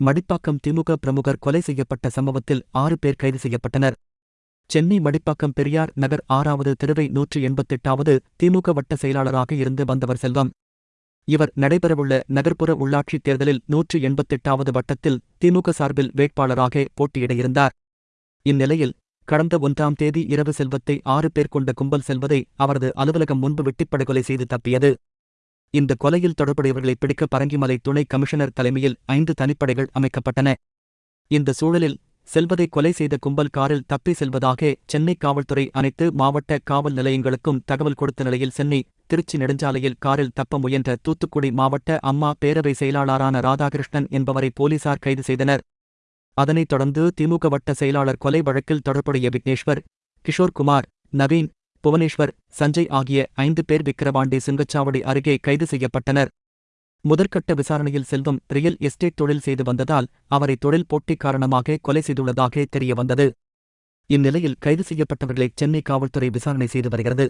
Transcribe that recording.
மடிப்பாக்கம் திமுக பிரமுகர் கொலை செய்யப்பட்ட சம்பவத்தில் ஆறு பேர் கைது செய்யப்பட்டனர். சென்னை மடிப்பாக்கம் பெரியார் நகர் ஆறாவது தெருவை நூற்று எண்பத்தெட்டாவது திமுக வட்ட செயலாளராக இருந்து வந்தவர் செல்வம். இவர் நடைபெறவுள்ள நகர்ப்புற உள்ளாட்சித் தேர்தலில் நூற்று எண்பத்தெட்டாவது வட்டத்தில் திமுக சார்பில் வேட்பாளராக போட்டியிட இருந்தார் இந்நிலையில் கடந்த ஒன்றாம் தேதி இரவு செல்வத்தை ஆறு பேர் கொண்ட கும்பல் செல்வதை அவரது அலுவலகம் முன்பு வெட்டிப்படுகொலை செய்து தப்பியது. இந்த கொலையில் தொடர்புடையவர்களை பிடிக்க பரங்கிமலை துணை கமிஷனர் தலைமையில் ஐந்து தனிப்படைகள் அமைக்கப்பட்டன. இந்த சூழலில் செல்வதை கொலை செய்த கும்பல் காரில் தப்பி செல்வதாக சென்னை காவல்துறை அனைத்து மாவட்ட காவல் நிலையங்களுக்கும் தகவல் கொடுத்த நிலையில் சென்னை திருச்சி நெடுஞ்சாலையில் காரில் தப்ப முயன்ற தூத்துக்குடி மாவட்ட அம்மா பேரவை செயலாளரான ராதாகிருஷ்ணன் என்பவரை போலீசார் கைது செய்தனர். அதனைத் தொடர்ந்து திமுக வட்ட செயலாளர் கொலை வழக்கில் தொடர்புடைய விக்னேஸ்வர் கிஷோர்குமார் நவீன் புவனேஸ்வர் சஞ்சய் ஆகிய ஐந்து பேர் விக்கிரவாண்டி சுங்கச்சாவடி அருகே கைது செய்யப்பட்டனர். முதற்கட்ட விசாரணையில் செல்வம் ரியல் எஸ்டேட் தொழில் செய்து வந்ததால் அவரை தொழில் போட்டி காரணமாக கொலை செய்துள்ளதாக தெரியவந்தது. இந்நிலையில் கைது செய்யப்பட்டவர்களை சென்னை காவல்துறை விசாரணை செய்து வருகிறது.